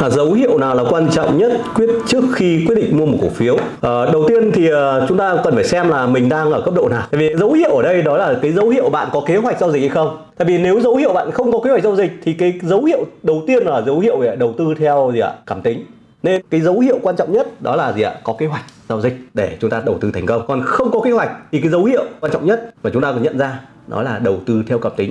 À, dấu hiệu nào là quan trọng nhất quyết trước khi quyết định mua một cổ phiếu? À, đầu tiên thì à, chúng ta cần phải xem là mình đang ở cấp độ nào. Tại vì dấu hiệu ở đây đó là cái dấu hiệu bạn có kế hoạch giao dịch hay không. Tại vì nếu dấu hiệu bạn không có kế hoạch giao dịch thì cái dấu hiệu đầu tiên là dấu hiệu về đầu tư theo gì ạ? Cảm tính. Nên cái dấu hiệu quan trọng nhất đó là gì ạ? Có kế hoạch giao dịch để chúng ta đầu tư thành công. Còn không có kế hoạch thì cái dấu hiệu quan trọng nhất mà chúng ta cần nhận ra đó là đầu tư theo cảm tính.